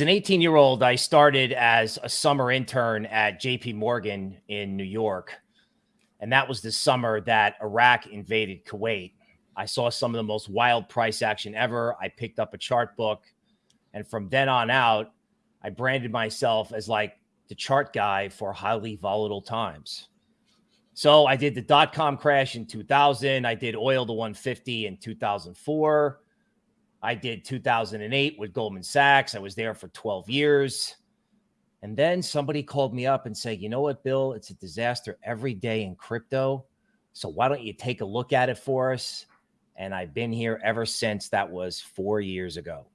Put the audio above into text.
an 18 year old, I started as a summer intern at JP Morgan in New York. And that was the summer that Iraq invaded Kuwait. I saw some of the most wild price action ever. I picked up a chart book. And from then on out, I branded myself as like the chart guy for highly volatile times. So I did the dot com crash in 2000. I did oil to 150 in 2004. I did 2008 with Goldman Sachs. I was there for 12 years. And then somebody called me up and said, you know what, Bill, it's a disaster every day in crypto. So why don't you take a look at it for us? And I've been here ever since that was four years ago.